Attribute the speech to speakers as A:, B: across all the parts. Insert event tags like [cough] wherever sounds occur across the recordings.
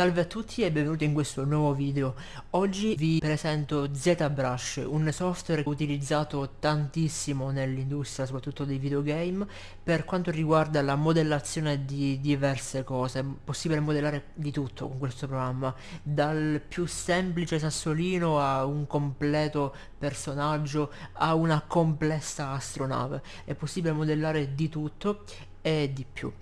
A: Salve a tutti e benvenuti in questo nuovo video. Oggi vi presento ZBrush, un software utilizzato tantissimo nell'industria, soprattutto dei videogame, per quanto riguarda la modellazione di diverse cose. È possibile modellare di tutto con questo programma, dal più semplice sassolino a un completo personaggio a una complessa astronave. È possibile modellare di tutto e di più.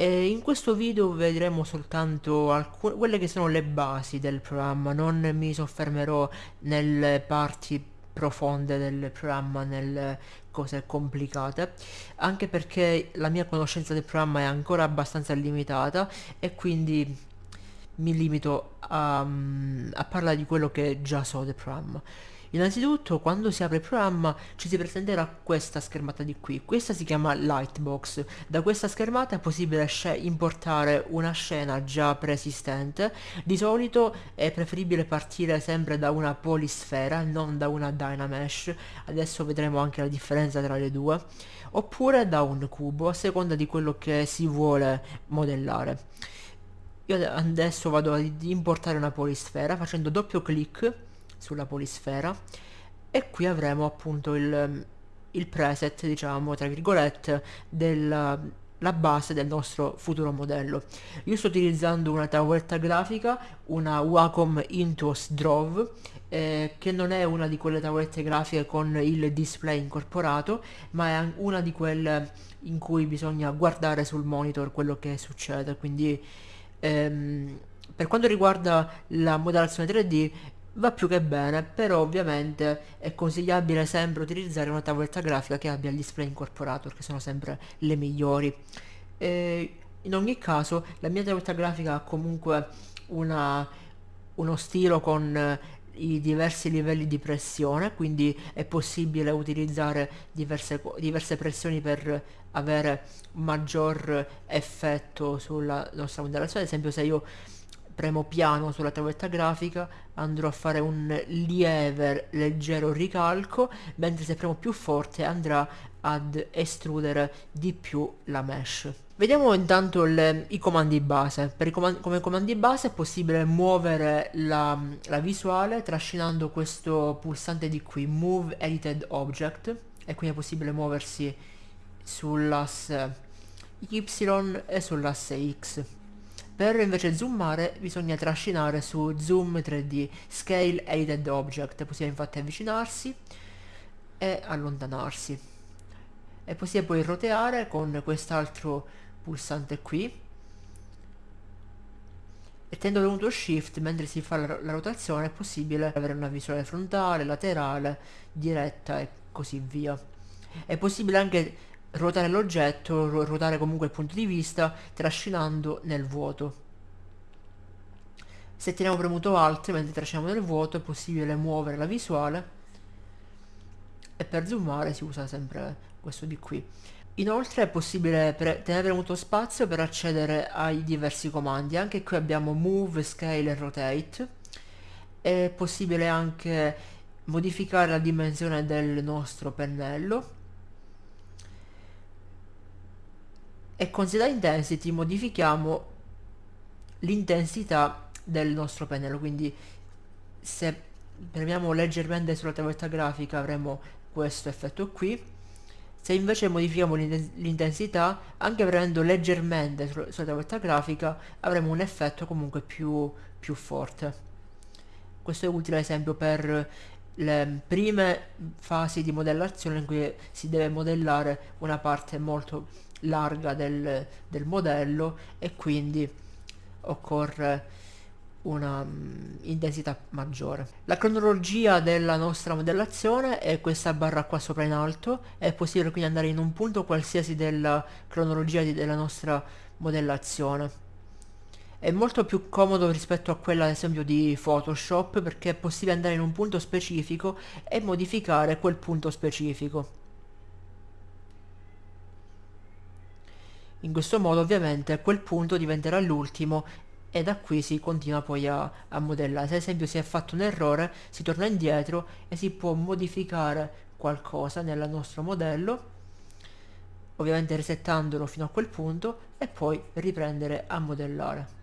A: E in questo video vedremo soltanto alcune, quelle che sono le basi del programma, non mi soffermerò nelle parti profonde del programma, nelle cose complicate, anche perché la mia conoscenza del programma è ancora abbastanza limitata e quindi mi limito a, a parlare di quello che già so del programma. Innanzitutto quando si apre il programma ci si presenterà questa schermata di qui, questa si chiama Lightbox, da questa schermata è possibile importare una scena già preesistente, di solito è preferibile partire sempre da una polisfera, non da una Dynamesh, adesso vedremo anche la differenza tra le due, oppure da un cubo a seconda di quello che si vuole modellare. Io adesso vado ad importare una polisfera facendo doppio clic sulla polisfera e qui avremo appunto il, il preset diciamo tra virgolette della la base del nostro futuro modello. Io sto utilizzando una tavoletta grafica, una Wacom Intuos Drove, eh, che non è una di quelle tavolette grafiche con il display incorporato, ma è una di quelle in cui bisogna guardare sul monitor quello che succede, quindi ehm, per quanto riguarda la modellazione 3D va più che bene, però ovviamente è consigliabile sempre utilizzare una tavoletta grafica che abbia il display incorporato perché sono sempre le migliori. E in ogni caso la mia tavoletta grafica ha comunque una, uno stilo con i diversi livelli di pressione quindi è possibile utilizzare diverse, diverse pressioni per avere maggior effetto sulla nostra modellazione ad esempio se io premo piano sulla tavoletta grafica andrò a fare un lieve leggero ricalco mentre se premo più forte andrà ad estrudere di più la mesh. Vediamo intanto le, i comandi base. I comandi, come comandi base è possibile muovere la, la visuale trascinando questo pulsante di qui move edited object e quindi è possibile muoversi sull'asse y e sull'asse x per invece zoomare bisogna trascinare su Zoom 3D Scale Edited Object, è possibile infatti avvicinarsi e allontanarsi. È possibile poi roteare con quest'altro pulsante qui e tenendo premuto shift mentre si fa la, la, rotazione è possibile avere una visuale frontale, laterale, diretta e così via. È possibile anche ruotare l'oggetto, ruotare comunque il punto di vista, trascinando nel vuoto. Se teniamo premuto Alt mentre trasciniamo nel vuoto è possibile muovere la visuale e per zoomare si usa sempre questo di qui. Inoltre è possibile tenere premuto spazio per accedere ai diversi comandi, anche qui abbiamo Move, Scale e Rotate. È possibile anche modificare la dimensione del nostro pennello e con Set Intensity modifichiamo l'intensità del nostro pennello. Quindi se premiamo leggermente sulla tavoletta grafica avremo questo effetto qui. Se invece modifichiamo l'intensità anche premendo leggermente sulla tavoletta grafica avremo un effetto comunque più, più forte. Questo è utile ad esempio per le prime fasi di modellazione in cui si deve modellare una parte molto larga del, del modello e quindi occorre una um, intensità maggiore. La cronologia della nostra modellazione è questa barra qua sopra in alto, è possibile quindi andare in un punto qualsiasi della cronologia di, della nostra modellazione. È molto più comodo rispetto a quella ad esempio di Photoshop perché è possibile andare in un punto specifico e modificare quel punto specifico. In questo modo ovviamente quel punto diventerà l'ultimo e da qui si continua poi a, a modellare. Se ad esempio si è fatto un errore si torna indietro e si può modificare qualcosa nel nostro modello ovviamente resettandolo fino a quel punto e poi riprendere a modellare.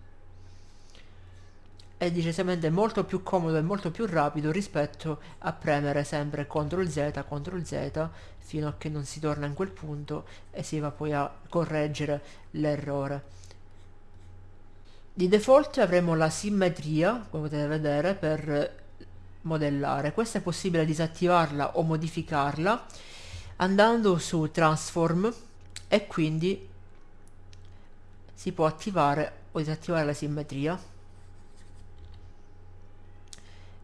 A: È decisamente molto più comodo e molto più rapido rispetto a premere sempre CTRL Z, CTRL Z fino a che non si torna in quel punto e si va poi a correggere l'errore. Di default avremo la simmetria, come potete vedere, per modellare. Questa è possibile disattivarla o modificarla andando su Transform e quindi si può attivare o disattivare la simmetria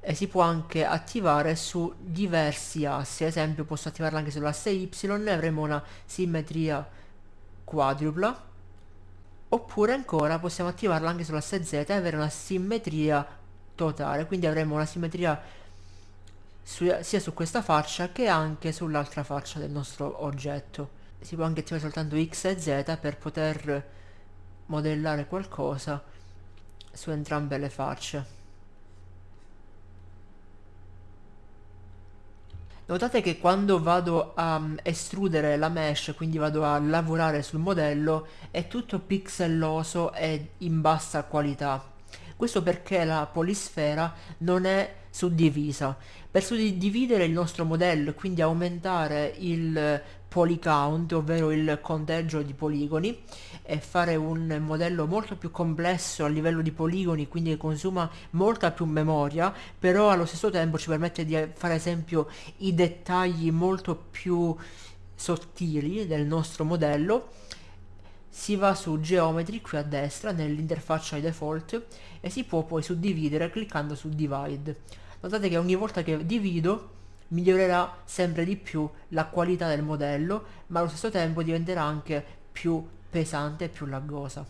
A: e si può anche attivare su diversi assi, ad esempio posso attivarla anche sull'asse Y e avremo una simmetria quadrupla oppure ancora possiamo attivarla anche sull'asse Z e avere una simmetria totale, quindi avremo una simmetria su, sia su questa faccia che anche sull'altra faccia del nostro oggetto. Si può anche attivare soltanto X e Z per poter modellare qualcosa su entrambe le facce. Notate che quando vado a um, estrudere la mesh, quindi vado a lavorare sul modello, è tutto pixelloso e in bassa qualità. Questo perché la polisfera non è suddivisa. Per suddividere il nostro modello quindi aumentare il polycount, ovvero il conteggio di poligoni, e fare un modello molto più complesso a livello di poligoni, quindi che consuma molta più memoria, però allo stesso tempo ci permette di fare esempio i dettagli molto più sottili del nostro modello si va su Geometry qui a destra nell'interfaccia default e si può poi suddividere cliccando su Divide. Notate che ogni volta che divido migliorerà sempre di più la qualità del modello ma allo stesso tempo diventerà anche più pesante e più laggosa.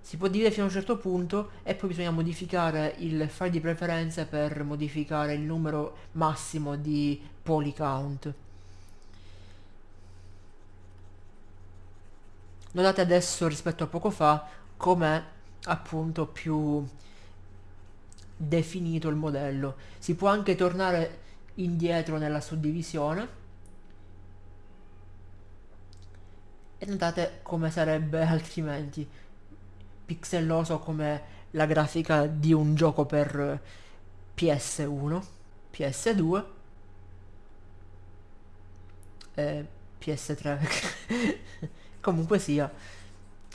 A: Si può dividere fino a un certo punto e poi bisogna modificare il file di preferenze per modificare il numero massimo di poly count. Notate adesso rispetto a poco fa com'è appunto più definito il modello. Si può anche tornare indietro nella suddivisione. E notate come sarebbe [laughs] altrimenti pixelloso come la grafica di un gioco per PS1, PS2 e PS3 [laughs] comunque sia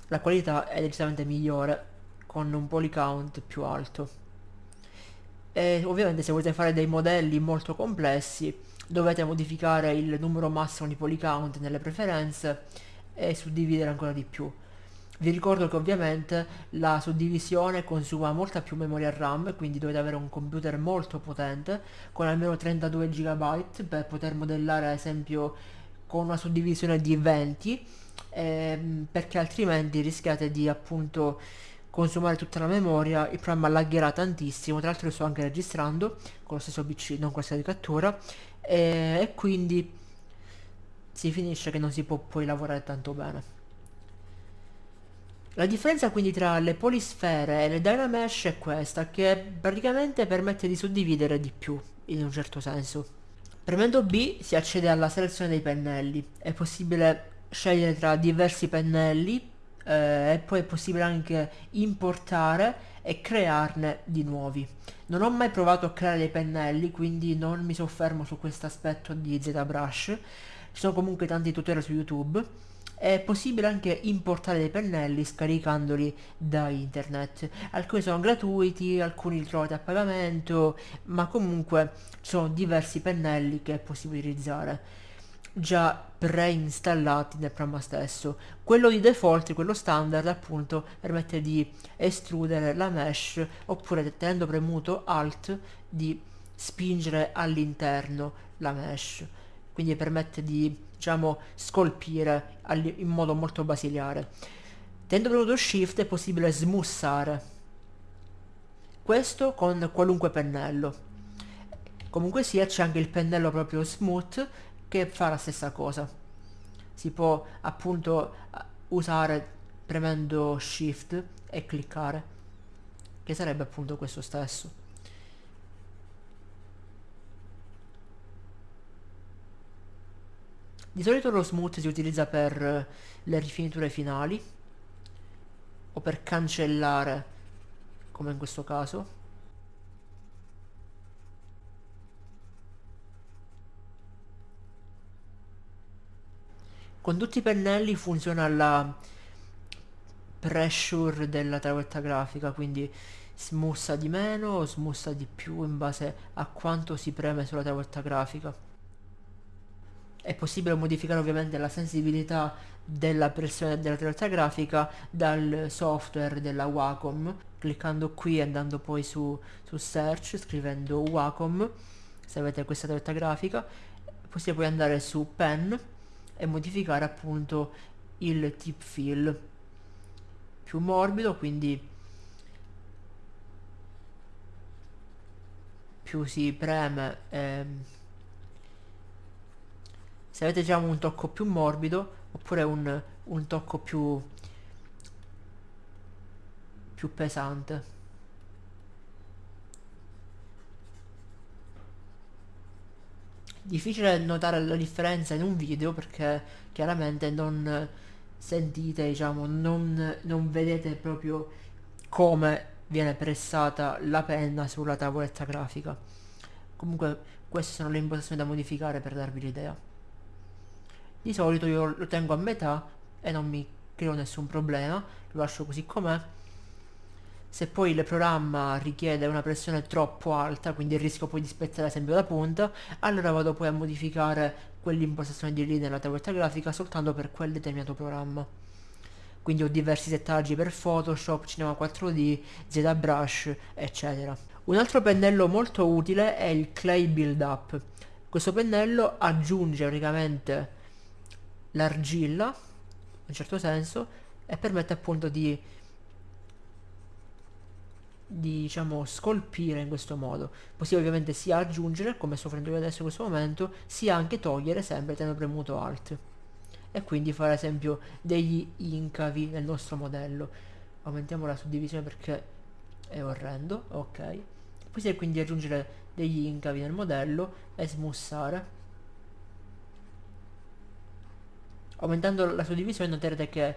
A: la qualità è decisamente migliore con un poly count più alto e ovviamente se volete fare dei modelli molto complessi dovete modificare il numero massimo di poly count nelle preferenze e suddividere ancora di più. Vi ricordo che ovviamente la suddivisione consuma molta più memoria RAM, quindi dovete avere un computer molto potente, con almeno 32 GB per poter modellare ad esempio con una suddivisione di 20 ehm, perché altrimenti rischiate di appunto consumare tutta la memoria, il programma lagherà tantissimo, tra l'altro sto anche registrando con lo stesso PC, non questa di cattura, e, e quindi si finisce che non si può poi lavorare tanto bene. La differenza quindi tra le polisfere e le Dynamesh è questa, che praticamente permette di suddividere di più, in un certo senso. Premendo B si accede alla selezione dei pennelli, è possibile scegliere tra diversi pennelli eh, e poi è possibile anche importare e crearne di nuovi. Non ho mai provato a creare dei pennelli, quindi non mi soffermo su questo aspetto di ZBrush. Ci sono comunque tanti tutorial su YouTube. È possibile anche importare dei pennelli scaricandoli da internet. Alcuni sono gratuiti, alcuni li trovate a pagamento, ma comunque ci sono diversi pennelli che è possibile utilizzare già preinstallati nel programma stesso. Quello di default, quello standard appunto, permette di estrudere la mesh oppure tenendo premuto Alt di spingere all'interno la mesh. Quindi permette di, diciamo, scolpire in modo molto basiliare. Tenendo premuto Shift è possibile smussare. Questo con qualunque pennello. Comunque sia c'è anche il pennello proprio smooth che fa la stessa cosa. Si può appunto usare premendo shift e cliccare che sarebbe appunto questo stesso. Di solito lo smooth si utilizza per le rifiniture finali o per cancellare come in questo caso con tutti i pennelli funziona la pressure della tavoletta grafica quindi smussa di meno o smussa di più in base a quanto si preme sulla tavoletta grafica. È possibile modificare ovviamente la sensibilità della pressione della tavoletta grafica dal software della Wacom cliccando qui e andando poi su, su search scrivendo Wacom se avete questa tavoletta grafica. Possiate poi andare su pen e modificare appunto il tip fill. Più morbido quindi più si preme ehm, se avete già un tocco più morbido oppure un, un tocco più più pesante difficile notare la differenza in un video perché chiaramente non sentite diciamo non, non vedete proprio come viene pressata la penna sulla tavoletta grafica. Comunque queste sono le impostazioni da modificare per darvi l'idea. Di solito io lo tengo a metà e non mi creo nessun problema lo lascio così com'è se poi il programma richiede una pressione troppo alta quindi il rischio poi di spezzare esempio la punta allora vado poi a modificare quell'impostazione di lì nella tavoletta grafica soltanto per quel determinato programma. Quindi ho diversi settaggi per Photoshop, Cinema 4D, ZBrush eccetera. Un altro pennello molto utile è il Clay Build Up. Questo pennello aggiunge praticamente l'argilla in un certo senso e permette appunto di di diciamo scolpire in questo modo. Possiamo ovviamente sia aggiungere come sto facendo io adesso in questo momento sia anche togliere sempre tenendo premuto alt e quindi fare ad esempio degli incavi nel nostro modello. Aumentiamo la suddivisione perché è orrendo ok. Possiamo quindi aggiungere degli incavi nel modello e smussare. Aumentando la suddivisione noterete che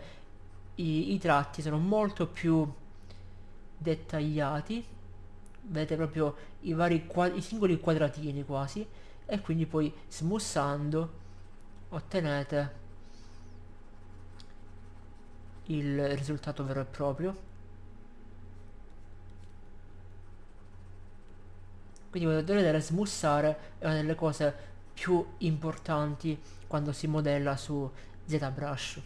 A: i, i tratti sono molto più dettagliati vedete proprio i vari i singoli quadratini quasi e quindi poi smussando ottenete il risultato vero e proprio. Quindi potete vedere smussare è una delle cose più importanti quando si modella su ZBrush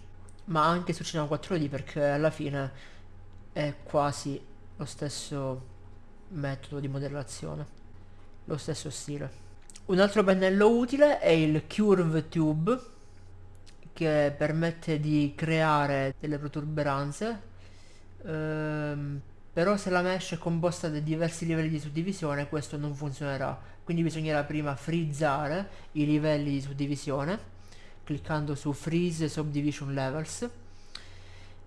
A: ma anche su Cinema 4D perché alla fine è quasi lo stesso metodo di modellazione, lo stesso stile. Un altro pennello utile è il Curve Tube che permette di creare delle protuberanze ehm, però se la mesh è composta da diversi livelli di suddivisione questo non funzionerà quindi bisognerà prima frizzare i livelli di suddivisione cliccando su freeze subdivision levels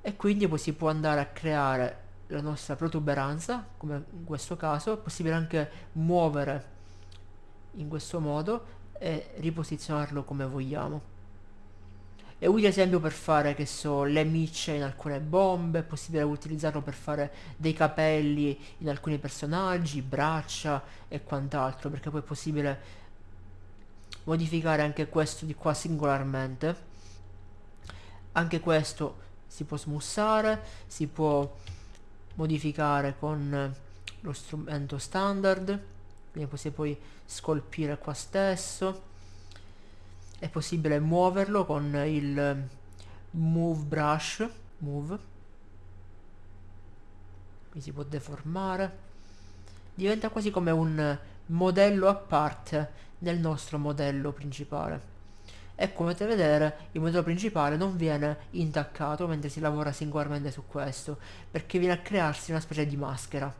A: e quindi poi si può andare a creare la nostra protuberanza come in questo caso è possibile anche muovere in questo modo e riposizionarlo come vogliamo. È utile esempio per fare che so le micce in alcune bombe è possibile utilizzarlo per fare dei capelli in alcuni personaggi braccia e quant'altro perché poi è possibile modificare anche questo di qua singolarmente. Anche questo si può smussare si può modificare con lo strumento standard quindi possiamo poi scolpire qua stesso. È possibile muoverlo con il move brush move qui si può deformare. Diventa quasi come un modello a parte nel nostro modello principale e come potete vedere il modello principale non viene intaccato mentre si lavora singolarmente su questo perché viene a crearsi una specie di maschera.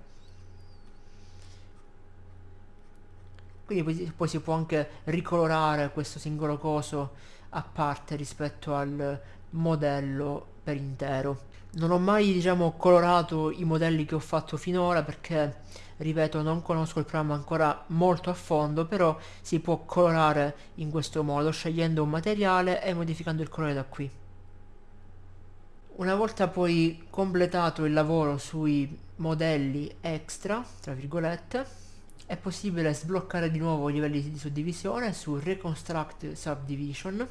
A: Quindi poi si può anche ricolorare questo singolo coso a parte rispetto al modello per intero. Non ho mai diciamo colorato i modelli che ho fatto finora perché ripeto non conosco il programma ancora molto a fondo però si può colorare in questo modo scegliendo un materiale e modificando il colore da qui. Una volta poi completato il lavoro sui modelli extra, tra virgolette, è possibile sbloccare di nuovo i livelli di suddivisione su Reconstruct Subdivision,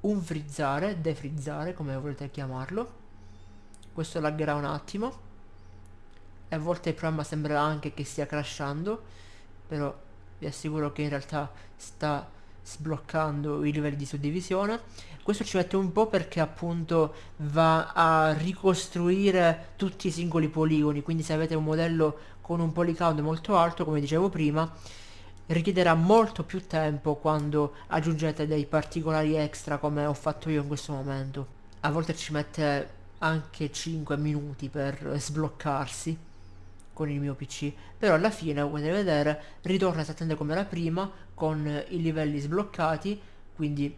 A: unfrizzare, defrizzare, come volete chiamarlo. Questo laggerà un attimo a volte il programma sembra anche che stia crashando, però vi assicuro che in realtà sta sbloccando i livelli di suddivisione. Questo ci mette un po' perché appunto va a ricostruire tutti i singoli poligoni quindi se avete un modello con un polycount molto alto come dicevo prima richiederà molto più tempo quando aggiungete dei particolari extra come ho fatto io in questo momento. A volte ci mette anche 5 minuti per sbloccarsi con il mio pc però alla fine come potete vedere ritorna esattamente come era prima con i livelli sbloccati quindi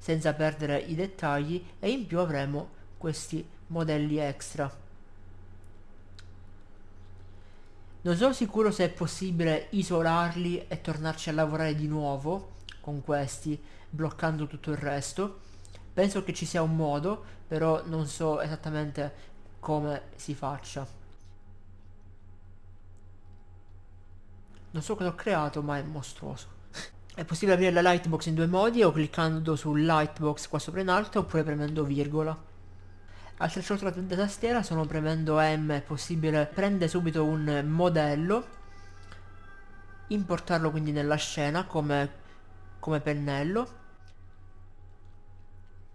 A: senza perdere i dettagli e in più avremo questi modelli extra. Non sono sicuro se è possibile isolarli e tornarci a lavorare di nuovo con questi bloccando tutto il resto. Penso che ci sia un modo però non so esattamente come si faccia non so cosa ho creato ma è mostruoso [laughs] è possibile aprire la lightbox in due modi o cliccando sul lightbox qua sopra in alto oppure premendo virgola. Altre shortcut da tastiera sono premendo M è possibile prendere subito un modello, importarlo quindi nella scena come, come pennello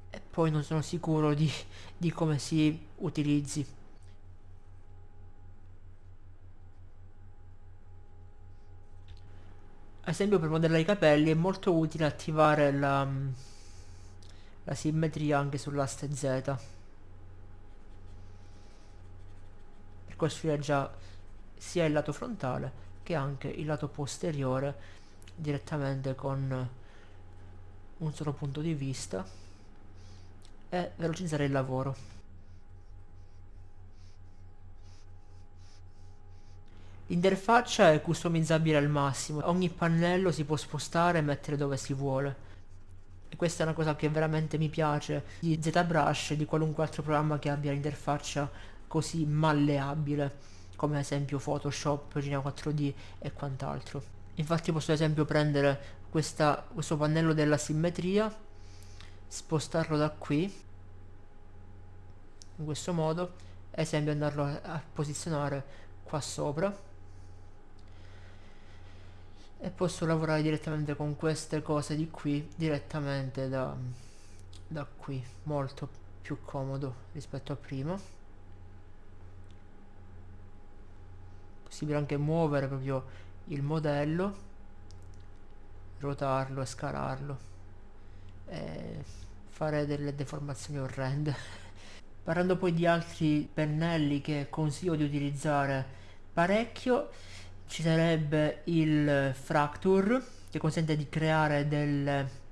A: e poi non sono sicuro di, di come si utilizzi. Ad esempio per modellare i capelli è molto utile attivare la, la simmetria anche sull'aste Z. Per costruire già sia il lato frontale che anche il lato posteriore direttamente con un solo punto di vista e velocizzare il lavoro L'interfaccia è customizzabile al massimo, ogni pannello si può spostare e mettere dove si vuole. E questa è una cosa che veramente mi piace di ZBrush e di qualunque altro programma che abbia l'interfaccia così malleabile, come ad esempio Photoshop, Gina 4D e quant'altro. Infatti posso ad esempio prendere questa, questo pannello della simmetria, spostarlo da qui, in questo modo, ad esempio andarlo a, a posizionare qua sopra e posso lavorare direttamente con queste cose di qui direttamente da, da qui. Molto più comodo rispetto a prima. Possibile anche muovere proprio il modello ruotarlo e scalarlo e fare delle deformazioni orrende. [laughs] Parlando poi di altri pennelli che consiglio di utilizzare parecchio ci sarebbe il fracture che consente di creare delle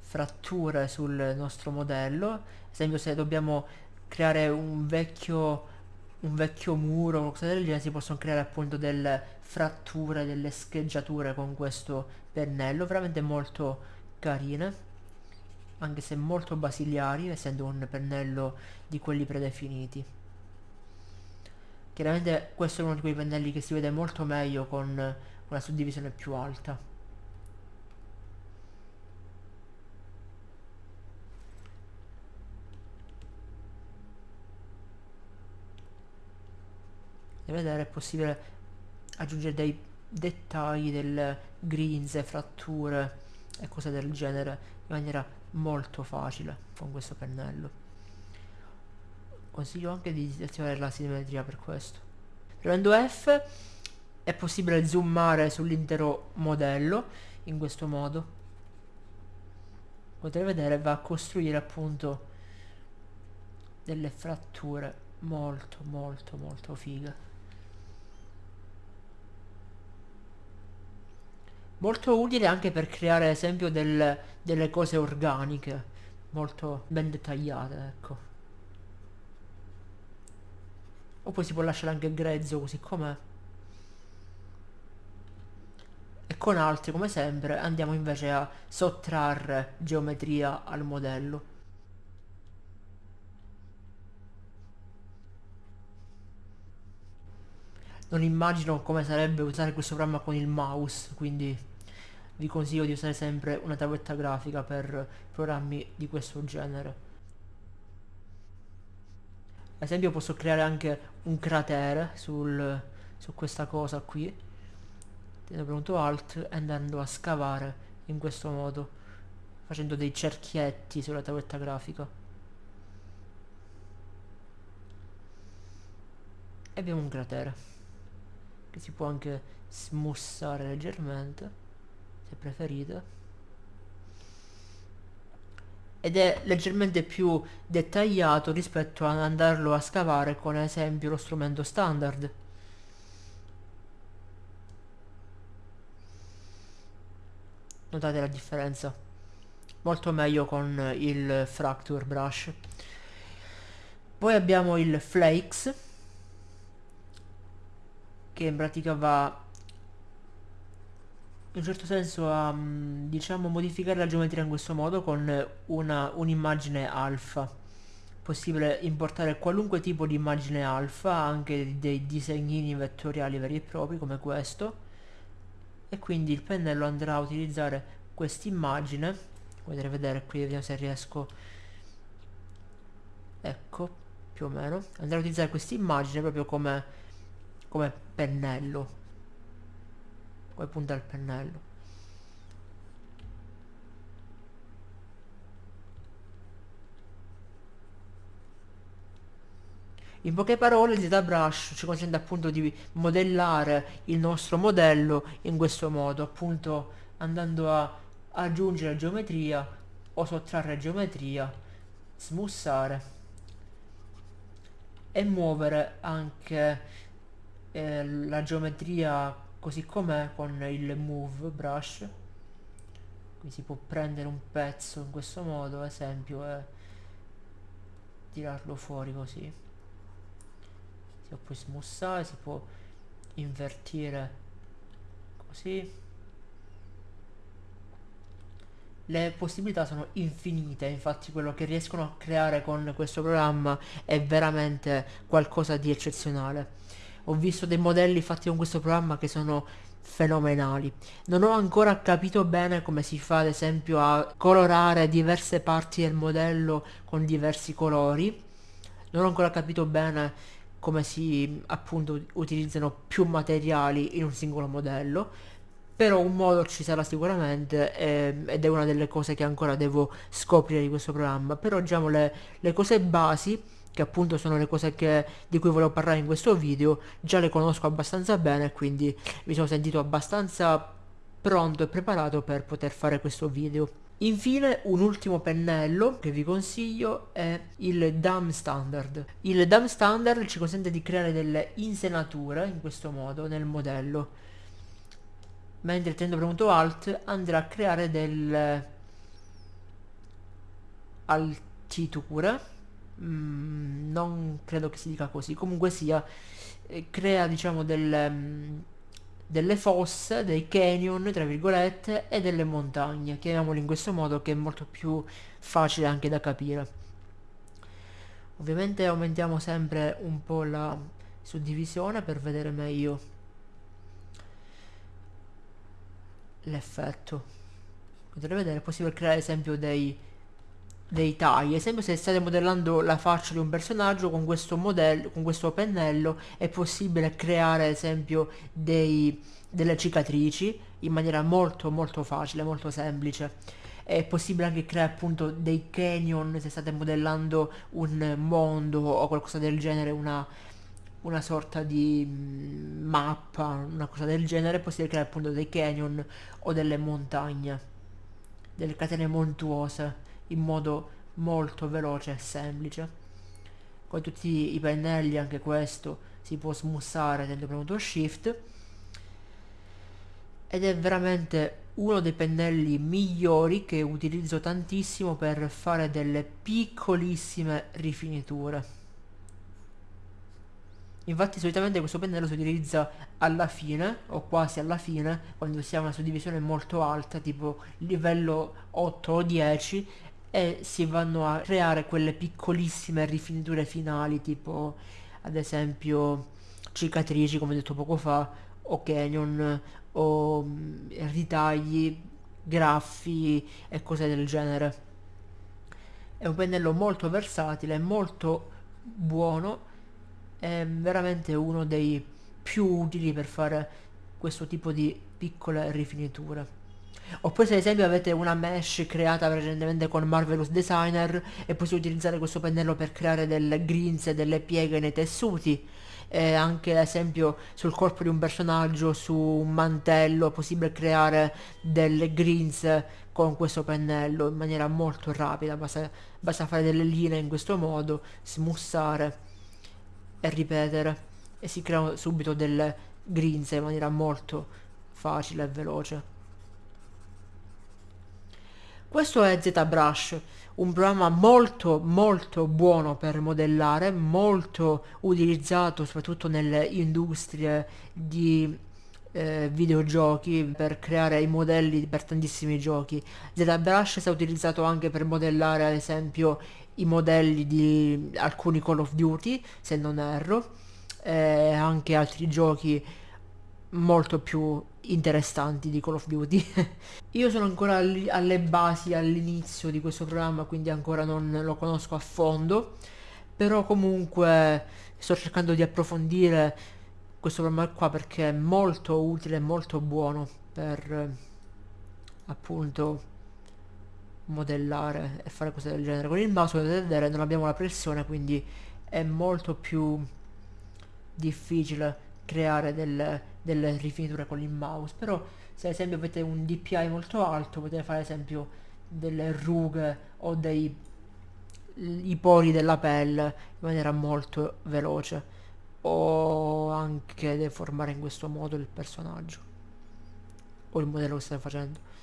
A: fratture sul nostro modello. Ad esempio se dobbiamo creare un vecchio un vecchio muro o qualcosa del genere si possono creare appunto delle fratture delle scheggiature con questo pennello veramente molto carine anche se molto basiliari essendo un pennello di quelli predefiniti Chiaramente questo è uno di quei pennelli che si vede molto meglio con una suddivisione più alta. Da vedere è possibile aggiungere dei dettagli, delle grinze, fratture e cose del genere in maniera molto facile con questo pennello consiglio anche di attivare la simmetria per questo. Premendo F è possibile zoomare sull'intero modello in questo modo. Potete vedere va a costruire appunto delle fratture molto molto molto fighe. Molto utile anche per creare ad esempio del, delle cose organiche molto ben dettagliate ecco o poi si può lasciare anche grezzo così com'è. E con altri come sempre andiamo invece a sottrarre geometria al modello non immagino come sarebbe usare questo programma con il mouse quindi vi consiglio di usare sempre una tavoletta grafica per programmi di questo genere ad esempio posso creare anche un cratere sul, su questa cosa qui. Tenendo premuto alt e andando a scavare in questo modo facendo dei cerchietti sulla tavoletta grafica. E abbiamo un cratere che si può anche smussare leggermente se preferite ed è leggermente più dettagliato rispetto ad andarlo a scavare con ad esempio lo strumento standard. Notate la differenza. Molto meglio con il fracture brush. Poi abbiamo il flakes che in pratica va in un certo senso a mm, diciamo modificare la geometria in questo modo con un'immagine alfa. Possibile importare qualunque tipo di immagine alfa anche dei disegnini vettoriali veri e propri come questo. E quindi il pennello andrà a utilizzare quest'immagine. Potete vedere qui vediamo se riesco. Ecco più o meno. Andrà a utilizzare quest'immagine proprio come come pennello come punta il pennello. In poche parole il ZBrush ci consente appunto di modellare il nostro modello in questo modo, appunto andando a aggiungere geometria o sottrarre geometria, smussare e muovere anche eh, la geometria così com'è con il move brush qui si può prendere un pezzo in questo modo ad esempio e tirarlo fuori così. Si può poi smussare si può invertire così. Le possibilità sono infinite infatti quello che riescono a creare con questo programma è veramente qualcosa di eccezionale ho visto dei modelli fatti con questo programma che sono fenomenali. Non ho ancora capito bene come si fa ad esempio a colorare diverse parti del modello con diversi colori. Non ho ancora capito bene come si appunto utilizzano più materiali in un singolo modello. Però un modo ci sarà sicuramente eh, ed è una delle cose che ancora devo scoprire di questo programma. Però diciamo le, le cose basi che appunto sono le cose che, di cui volevo parlare in questo video, già le conosco abbastanza bene, quindi mi sono sentito abbastanza pronto e preparato per poter fare questo video. Infine un ultimo pennello che vi consiglio è il DAM Standard. Il DAM Standard ci consente di creare delle insenature in questo modo nel modello, mentre tenendo premuto Alt andrà a creare delle altiture Mm, non credo che si dica così. Comunque sia eh, crea diciamo delle, mm, delle fosse dei canyon tra virgolette e delle montagne chiamiamoli in questo modo che è molto più facile anche da capire. Ovviamente aumentiamo sempre un po' la suddivisione per vedere meglio l'effetto. Potete vedere è possibile creare ad esempio dei dei tagli. Esempio se state modellando la faccia di un personaggio con questo modello con questo pennello è possibile creare ad esempio dei, delle cicatrici in maniera molto molto facile molto semplice. È possibile anche creare appunto dei canyon se state modellando un mondo o qualcosa del genere una, una sorta di mm, mappa una cosa del genere. È possibile creare appunto dei canyon o delle montagne delle catene montuose in modo molto veloce e semplice. Con tutti i pennelli anche questo si può smussare tenendo premuto shift. Ed è veramente uno dei pennelli migliori che utilizzo tantissimo per fare delle piccolissime rifiniture. Infatti solitamente questo pennello si utilizza alla fine o quasi alla fine quando si ha una suddivisione molto alta tipo livello 8 o 10 e si vanno a creare quelle piccolissime rifiniture finali tipo ad esempio cicatrici come detto poco fa o canyon o mm, ritagli, graffi e cose del genere. È un pennello molto versatile, molto buono è veramente uno dei più utili per fare questo tipo di piccole rifiniture. Oppure se ad esempio avete una mesh creata precedentemente con Marvelous Designer e possiate utilizzare questo pennello per creare delle grinze, delle pieghe nei tessuti. E anche ad esempio sul corpo di un personaggio, su un mantello, è possibile creare delle grinze con questo pennello in maniera molto rapida, basta, basta fare delle linee in questo modo, smussare e ripetere. E si creano subito delle grinze in maniera molto facile e veloce. Questo è ZBrush, un programma molto molto buono per modellare, molto utilizzato soprattutto nelle industrie di eh, videogiochi per creare i modelli per tantissimi giochi. ZBrush è utilizzato anche per modellare ad esempio i modelli di alcuni Call of Duty, se non erro, e anche altri giochi molto più interessanti di Call of Duty. [laughs] Io sono ancora alle basi, all'inizio di questo programma, quindi ancora non lo conosco a fondo, però comunque sto cercando di approfondire questo programma qua perché è molto utile, molto buono per appunto modellare e fare cose del genere. Con il mouse potete vedere non abbiamo la pressione quindi è molto più difficile creare delle, delle rifiniture con il mouse però se ad esempio avete un DPI molto alto potete fare ad esempio delle rughe o dei i pori della pelle in maniera molto veloce o anche deformare in questo modo il personaggio o il modello che state facendo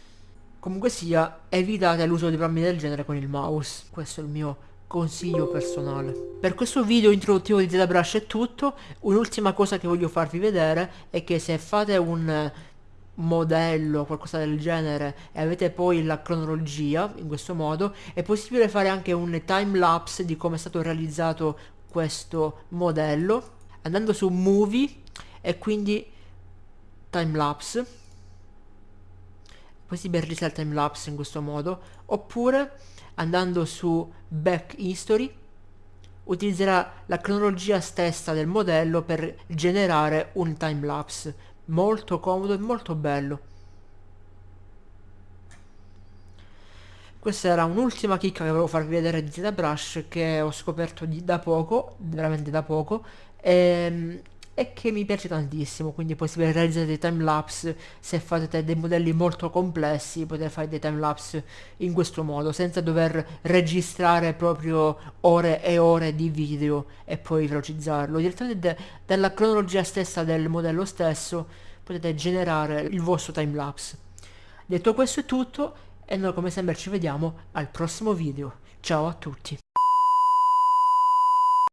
A: Comunque sia, evitate l'uso di programmi del genere con il mouse. Questo è il mio consiglio personale. Per questo video introduttivo di ZBrush è tutto. Un'ultima cosa che voglio farvi vedere è che se fate un modello qualcosa del genere e avete poi la cronologia in questo modo è possibile fare anche un time lapse di come è stato realizzato questo modello andando su movie e quindi time lapse possibile realizzare il time lapse in questo modo oppure andando su back history utilizzerà la cronologia stessa del modello per generare un time lapse molto comodo e molto bello. Questa era un'ultima chicca che volevo farvi vedere di ZBrush che ho scoperto di, da poco veramente da poco. E, ehm, e che mi piace tantissimo quindi è possibile realizzare dei timelapse se fate dei modelli molto complessi potete fare dei timelapse in questo modo senza dover registrare proprio ore e ore di video e poi velocizzarlo. Direttamente dalla cronologia stessa del modello stesso potete generare il vostro timelapse. Detto questo è tutto e noi come sempre ci vediamo al prossimo video. Ciao a tutti